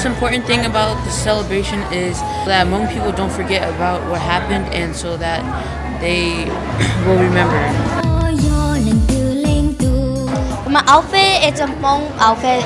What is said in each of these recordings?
most important thing about the celebration is that Hmong people don't forget about what happened and so that they will remember. My outfit, it's a Hmong outfit.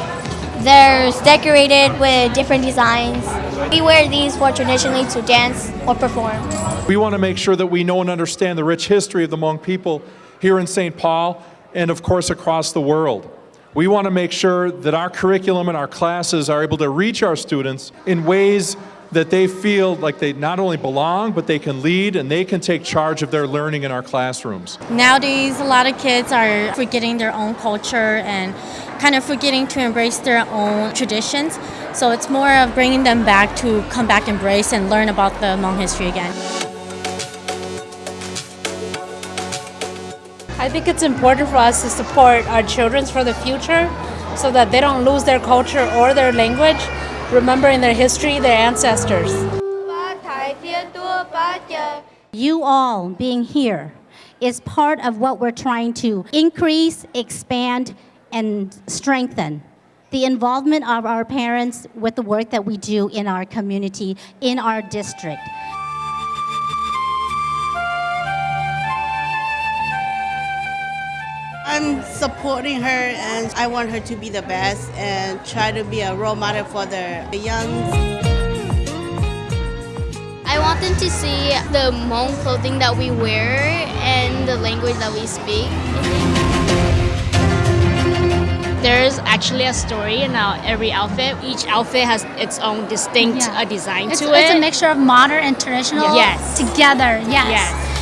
They're decorated with different designs. We wear these for traditionally to dance or perform. We want to make sure that we know and understand the rich history of the Hmong people here in St. Paul and of course across the world. We want to make sure that our curriculum and our classes are able to reach our students in ways that they feel like they not only belong, but they can lead and they can take charge of their learning in our classrooms. Nowadays, a lot of kids are forgetting their own culture and kind of forgetting to embrace their own traditions. So it's more of bringing them back to come back, embrace, and learn about the Hmong history again. I think it's important for us to support our children for the future so that they don't lose their culture or their language, remembering their history, their ancestors. You all being here is part of what we're trying to increase, expand, and strengthen. The involvement of our parents with the work that we do in our community, in our district. I'm supporting her and I want her to be the best and try to be a role model for the young. I want them to see the Hmong clothing that we wear and the language that we speak. There's actually a story in our every outfit. Each outfit has its own distinct Yeah. uh, design It's, to it's it. It's a mixture of modern and traditional Yes. together. Yes. Yes.